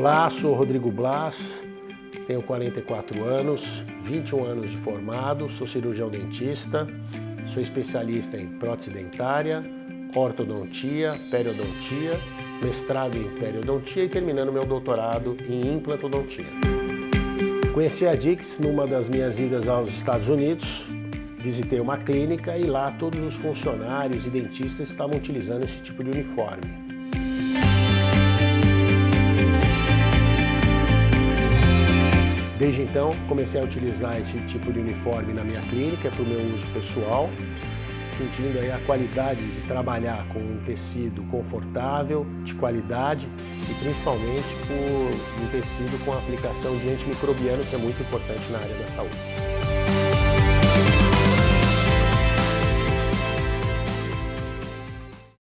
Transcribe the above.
Olá, sou Rodrigo Blas, tenho 44 anos, 21 anos de formado, sou cirurgião dentista, sou especialista em prótese dentária, ortodontia, periodontia, mestrado em periodontia e terminando meu doutorado em implantodontia. Conheci a Dix numa das minhas idas aos Estados Unidos, visitei uma clínica e lá todos os funcionários e dentistas estavam utilizando esse tipo de uniforme. Desde então, comecei a utilizar esse tipo de uniforme na minha clínica para o meu uso pessoal, sentindo aí a qualidade de trabalhar com um tecido confortável, de qualidade e principalmente por um tecido com aplicação de antimicrobiano que é muito importante na área da saúde.